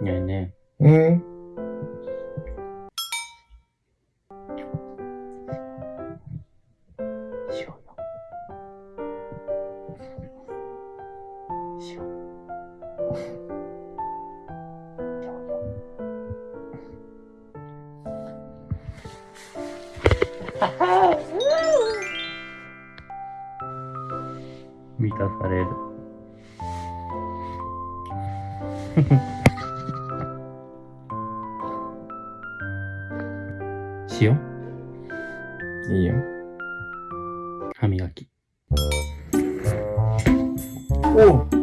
ねえね。うん。え、しよう。よ。しよう。しよう。よ。満たされる。しよう。いいよ。歯磨き。おう